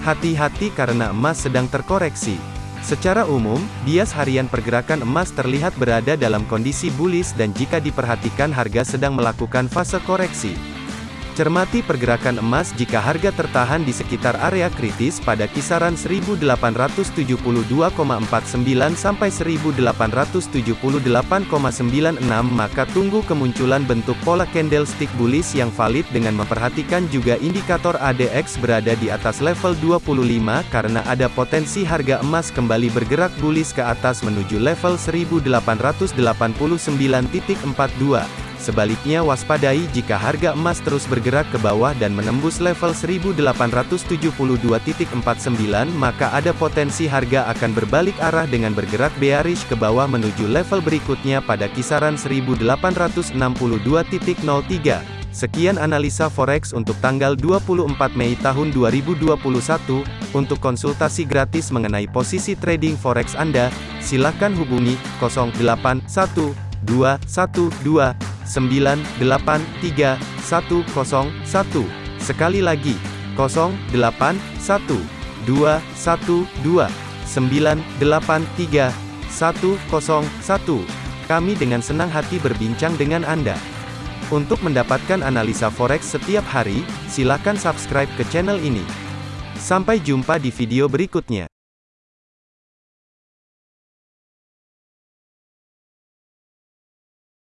Hati-hati karena emas sedang terkoreksi. Secara umum, bias harian pergerakan emas terlihat berada dalam kondisi bullish dan jika diperhatikan harga sedang melakukan fase koreksi. Cermati pergerakan emas jika harga tertahan di sekitar area kritis pada kisaran 1872,49 sampai 1878,96 maka tunggu kemunculan bentuk pola candlestick bullish yang valid dengan memperhatikan juga indikator ADX berada di atas level 25 karena ada potensi harga emas kembali bergerak bullish ke atas menuju level 1889.42. Sebaliknya waspadai jika harga emas terus bergerak ke bawah dan menembus level 1872.49 maka ada potensi harga akan berbalik arah dengan bergerak bearish ke bawah menuju level berikutnya pada kisaran 1862.03. Sekian analisa forex untuk tanggal 24 Mei tahun 2021. Untuk konsultasi gratis mengenai posisi trading forex Anda, silakan hubungi 081212 983 101. Sekali lagi, 081 212 983 101. Kami dengan senang hati berbincang dengan Anda. Untuk mendapatkan analisa forex setiap hari, silakan subscribe ke channel ini. Sampai jumpa di video berikutnya.